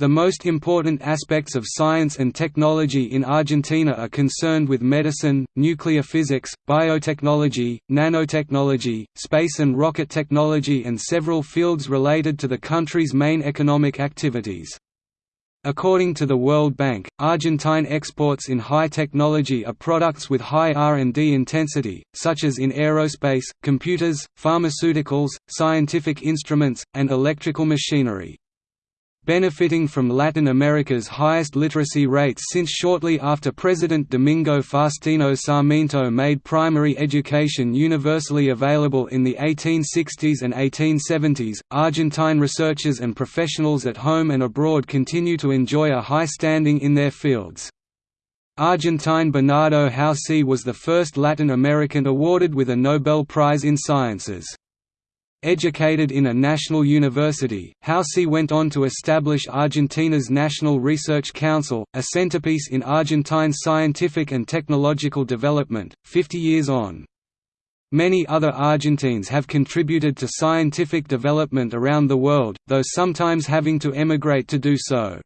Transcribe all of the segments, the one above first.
The most important aspects of science and technology in Argentina are concerned with medicine, nuclear physics, biotechnology, nanotechnology, space and rocket technology and several fields related to the country's main economic activities. According to the World Bank, Argentine exports in high technology are products with high R&D intensity, such as in aerospace, computers, pharmaceuticals, scientific instruments, and electrical machinery benefiting from Latin America's highest literacy rates since shortly after President Domingo Faustino Sarmiento made primary education universally available in the 1860s and 1870s. Argentine researchers and professionals at home and abroad continue to enjoy a high standing in their fields. Argentine Bernardo Houssay was the first Latin American awarded with a Nobel Prize in Sciences. Educated in a national university, Houssay went on to establish Argentina's National Research Council, a centerpiece in Argentine's scientific and technological development, 50 years on. Many other Argentines have contributed to scientific development around the world, though sometimes having to emigrate to do so.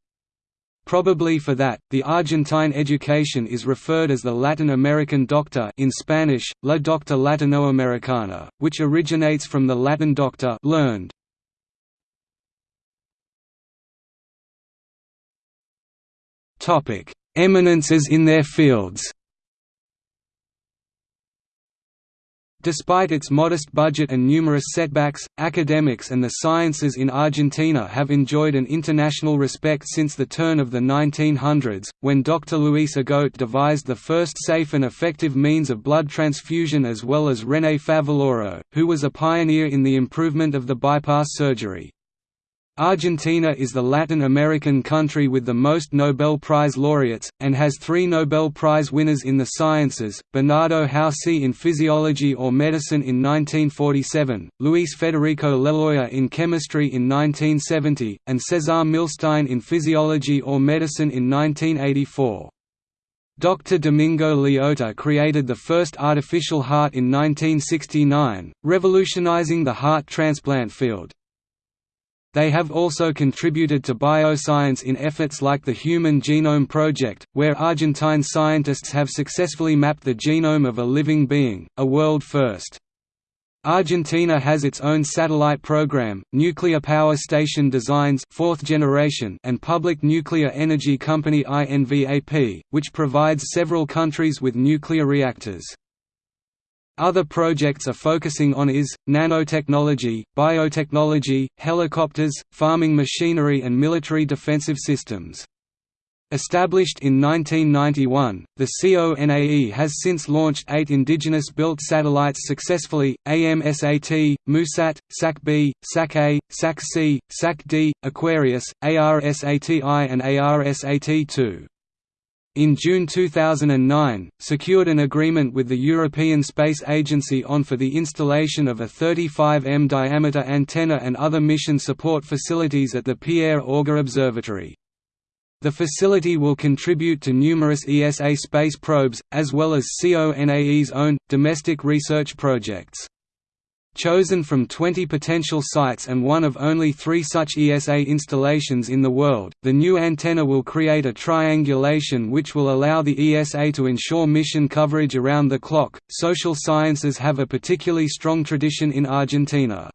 Probably for that, the Argentine education is referred as the Latin American doctor in Spanish, la docta latinoamericana, which originates from the Latin doctor learned. Eminences in their fields Despite its modest budget and numerous setbacks, academics and the sciences in Argentina have enjoyed an international respect since the turn of the 1900s, when Dr. Luis Agote devised the first safe and effective means of blood transfusion as well as René Favaloro, who was a pioneer in the improvement of the bypass surgery. Argentina is the Latin American country with the most Nobel Prize laureates, and has three Nobel Prize winners in the sciences, Bernardo Houssay in physiology or medicine in 1947, Luis Federico Leloir in chemistry in 1970, and Cesar Milstein in physiology or medicine in 1984. Dr. Domingo Liotta created the first artificial heart in 1969, revolutionizing the heart transplant field. They have also contributed to bioscience in efforts like the Human Genome Project, where Argentine scientists have successfully mapped the genome of a living being, a world first. Argentina has its own satellite program, nuclear power station designs fourth generation and public nuclear energy company INVAP, which provides several countries with nuclear reactors. Other projects are focusing on is, nanotechnology, biotechnology, helicopters, farming machinery and military defensive systems. Established in 1991, the CONAE has since launched eight indigenous-built satellites successfully, AMSAT, MUSAT, SAC-B, SAC-A, SAC-C, SAC-D, Aquarius, ARSAT-I and ARSAT-2 in June 2009, secured an agreement with the European Space Agency on for the installation of a 35 m diameter antenna and other mission support facilities at the Pierre Auger Observatory. The facility will contribute to numerous ESA space probes, as well as CONAE's own, domestic research projects. Chosen from 20 potential sites and one of only three such ESA installations in the world, the new antenna will create a triangulation which will allow the ESA to ensure mission coverage around the clock. Social sciences have a particularly strong tradition in Argentina.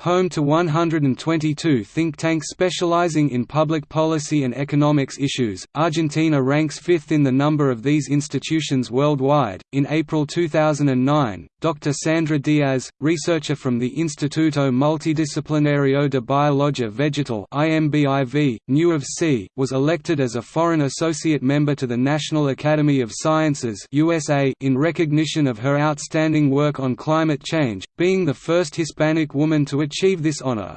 Home to 122 think tanks specializing in public policy and economics issues, Argentina ranks fifth in the number of these institutions worldwide. In April 2009, Dr. Sandra Diaz, researcher from the Instituto Multidisciplinario de Biologia Vegetal (IMBIV), NUOVC, was elected as a foreign associate member to the National Academy of Sciences (USA) in recognition of her outstanding work on climate change, being the first Hispanic woman to achieve this honor.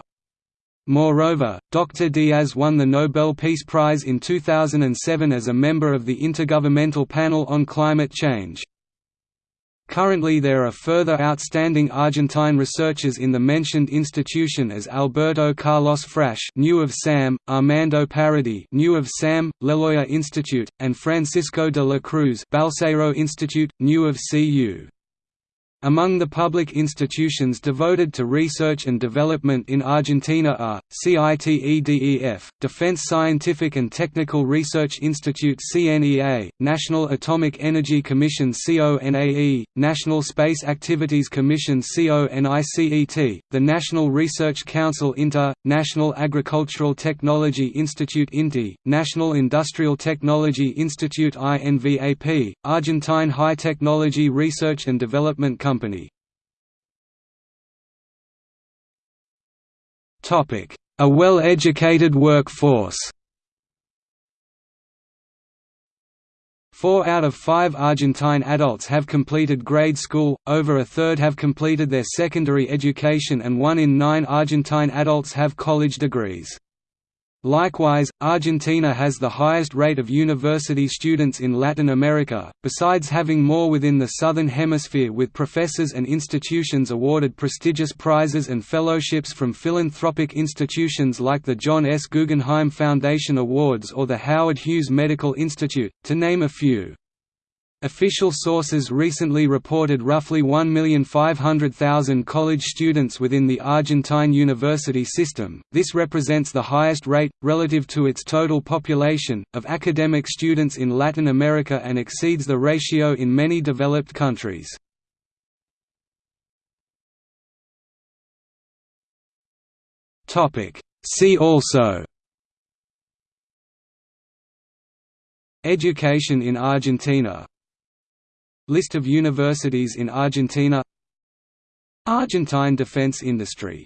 Moreover, Dr. Diaz won the Nobel Peace Prize in 2007 as a member of the Intergovernmental Panel on Climate Change. Currently there are further outstanding Argentine researchers in the mentioned institution as Alberto Carlos Frasch UNSAM, Armando Parodi UNSAM, Leloir Institute, and Francisco de la Cruz Balseiro Institute, new of CU. Among the public institutions devoted to research and development in Argentina are, CITEDEF, Defense Scientific and Technical Research Institute CNEA, National Atomic Energy Commission CONAE, National Space Activities Commission CONICET, the National Research Council INTA, National Agricultural Technology Institute INTI, National Industrial Technology Institute INVAP, Argentine High Technology Research and Development Company. A well-educated workforce Four out of five Argentine adults have completed grade school, over a third have completed their secondary education and one in nine Argentine adults have college degrees. Likewise, Argentina has the highest rate of university students in Latin America, besides having more within the Southern Hemisphere with professors and institutions awarded prestigious prizes and fellowships from philanthropic institutions like the John S. Guggenheim Foundation Awards or the Howard Hughes Medical Institute, to name a few. Official sources recently reported roughly 1,500,000 college students within the Argentine university system. This represents the highest rate, relative to its total population, of academic students in Latin America and exceeds the ratio in many developed countries. See also Education in Argentina List of universities in Argentina. Argentine defense industry